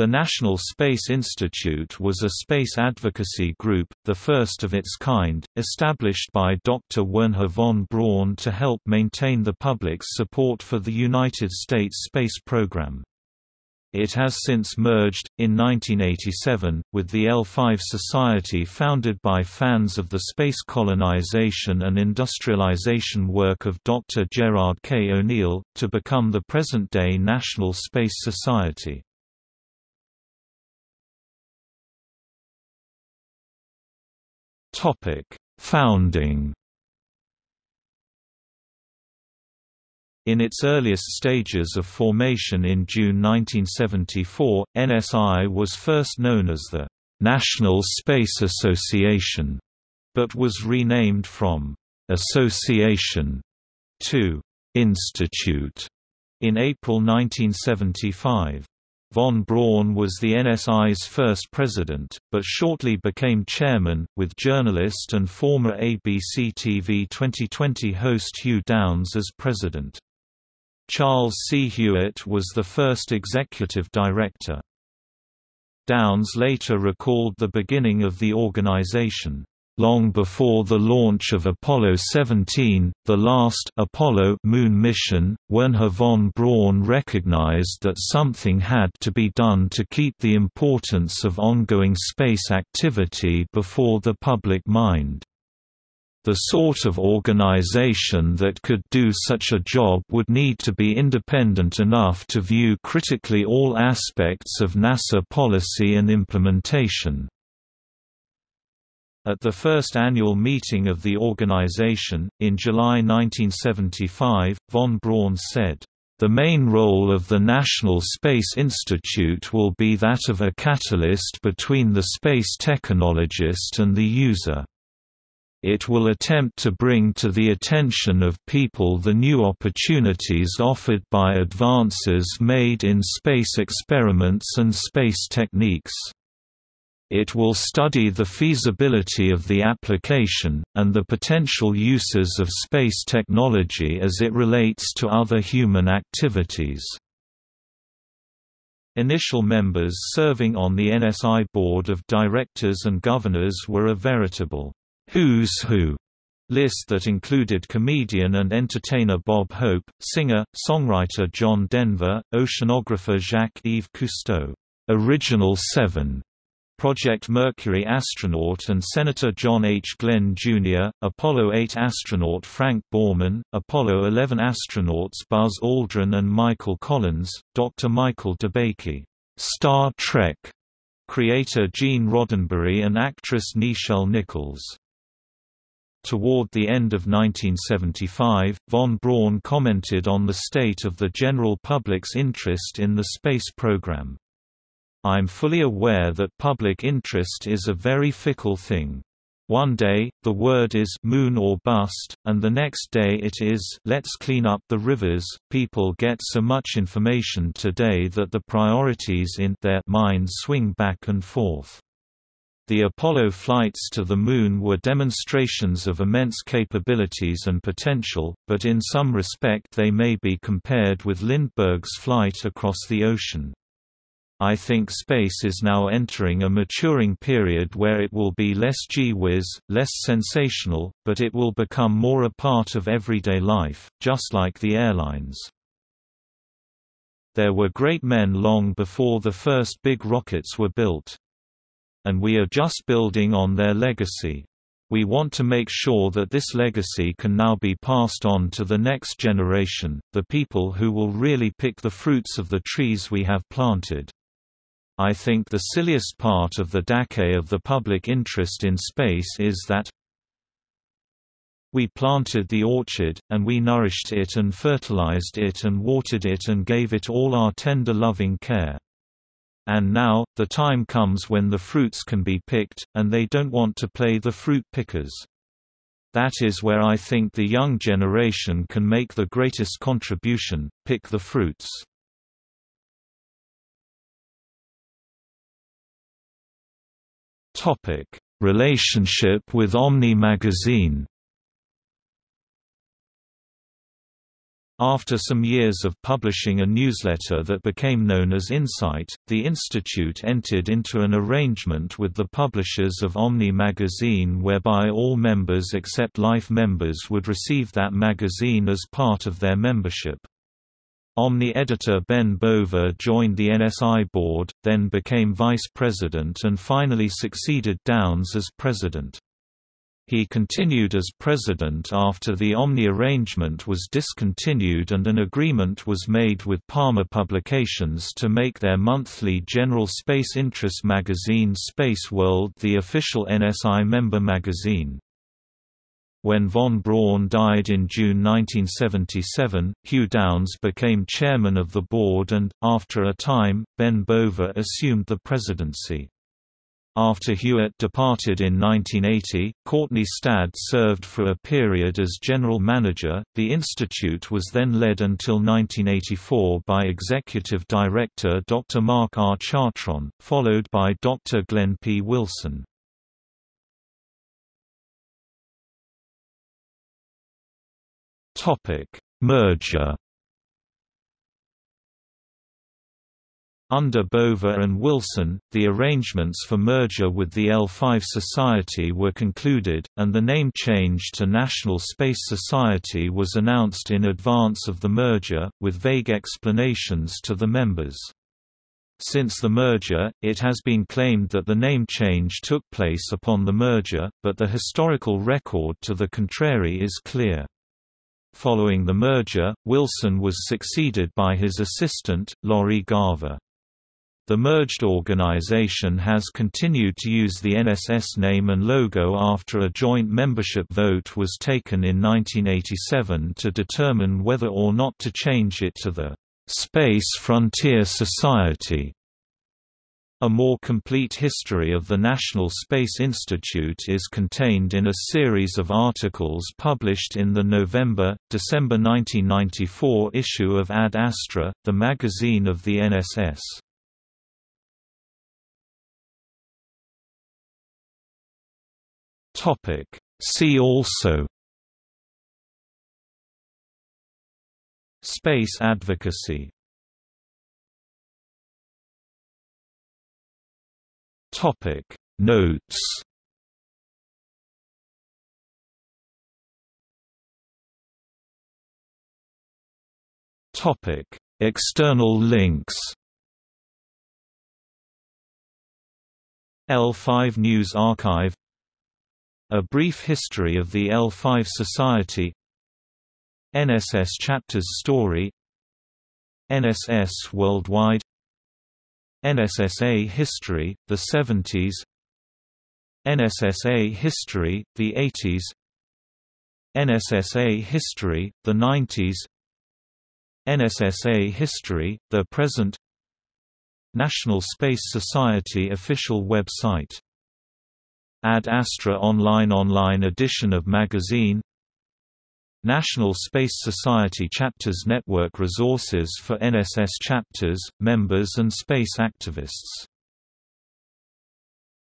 The National Space Institute was a space advocacy group, the first of its kind, established by Dr. Wernher von Braun to help maintain the public's support for the United States space program. It has since merged, in 1987, with the L5 Society founded by fans of the space colonization and industrialization work of Dr. Gerard K. O'Neill, to become the present-day National Space Society. Topic: Founding. In its earliest stages of formation in June 1974, NSI was first known as the National Space Association, but was renamed from Association to Institute in April 1975. Von Braun was the NSI's first president, but shortly became chairman, with journalist and former ABC TV 2020 host Hugh Downs as president. Charles C. Hewitt was the first executive director. Downs later recalled the beginning of the organization. Long before the launch of Apollo 17, the last Apollo moon mission, Wernher von Braun recognized that something had to be done to keep the importance of ongoing space activity before the public mind. The sort of organization that could do such a job would need to be independent enough to view critically all aspects of NASA policy and implementation. At the first annual meeting of the organization, in July 1975, von Braun said, "...the main role of the National Space Institute will be that of a catalyst between the space technologist and the user." It will attempt to bring to the attention of people the new opportunities offered by advances made in space experiments and space techniques. It will study the feasibility of the application, and the potential uses of space technology as it relates to other human activities. Initial members serving on the NSI Board of Directors and Governors were a veritable «who's who» list that included comedian and entertainer Bob Hope, singer, songwriter John Denver, oceanographer Jacques-Yves Cousteau, Original Seven, Project Mercury astronaut and Senator John H. Glenn, Jr., Apollo 8 astronaut Frank Borman, Apollo 11 astronauts Buzz Aldrin and Michael Collins, Dr. Michael DeBakey, Star Trek creator Gene Roddenberry and actress Nichelle Nichols. Toward the end of 1975, von Braun commented on the state of the general public's interest in the space program. I'm fully aware that public interest is a very fickle thing. One day, the word is moon or bust, and the next day it is let's clean up the rivers. People get so much information today that the priorities in their minds swing back and forth. The Apollo flights to the Moon were demonstrations of immense capabilities and potential, but in some respect they may be compared with Lindbergh's flight across the ocean. I think space is now entering a maturing period where it will be less gee-whiz, less sensational, but it will become more a part of everyday life, just like the airlines. There were great men long before the first big rockets were built. And we are just building on their legacy. We want to make sure that this legacy can now be passed on to the next generation, the people who will really pick the fruits of the trees we have planted. I think the silliest part of the decay of the public interest in space is that we planted the orchard, and we nourished it and fertilized it and watered it and gave it all our tender loving care. And now, the time comes when the fruits can be picked, and they don't want to play the fruit pickers. That is where I think the young generation can make the greatest contribution, pick the fruits. Topic: Relationship with Omni magazine. After some years of publishing a newsletter that became known as Insight, the Institute entered into an arrangement with the publishers of Omni magazine whereby all members except Life members would receive that magazine as part of their membership. Omni editor Ben Bova joined the NSI board, then became vice president and finally succeeded Downs as president. He continued as president after the Omni arrangement was discontinued and an agreement was made with Palmer Publications to make their monthly general space interest magazine Space World the official NSI member magazine. When von Braun died in June 1977, Hugh Downs became chairman of the board and, after a time, Ben Bova assumed the presidency. After Hewitt departed in 1980, Courtney Stadd served for a period as general manager. The institute was then led until 1984 by executive director Dr. Mark R. Chartrand, followed by Dr. Glenn P. Wilson. Topic: Merger Under Bova and Wilson, the arrangements for merger with the L5 Society were concluded, and the name change to National Space Society was announced in advance of the merger, with vague explanations to the members. Since the merger, it has been claimed that the name change took place upon the merger, but the historical record to the contrary is clear. Following the merger, Wilson was succeeded by his assistant, Lori Garver. The merged organization has continued to use the NSS name and logo after a joint membership vote was taken in 1987 to determine whether or not to change it to the Space Frontier Society. A more complete history of the National Space Institute is contained in a series of articles published in the November-December 1994 issue of Ad Astra, the magazine of the NSS. See also Space advocacy Topic Notes. Topic External links. L5 News Archive. A Brief History of the L5 Society. NSS Chapters Story. NSS Worldwide NSSA History, the 70s NSSA History, the 80s NSSA History, the 90s NSSA History, the present. National Space Society official website. Ad Astra Online Online edition of magazine National Space Society Chapters Network resources for NSS chapters, members and space activists